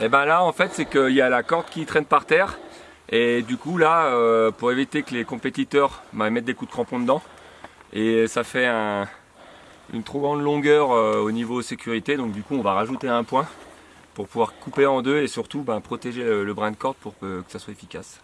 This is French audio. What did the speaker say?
Et ben là en fait c'est qu'il y a la corde qui traîne par terre. Et du coup là euh, pour éviter que les compétiteurs bah, mettent des coups de crampon dedans. Et ça fait une trop grande longueur euh, au niveau sécurité. Donc du coup on va rajouter un point pour pouvoir couper en deux et surtout bah, protéger le, brin de corde pour que ça soit efficace.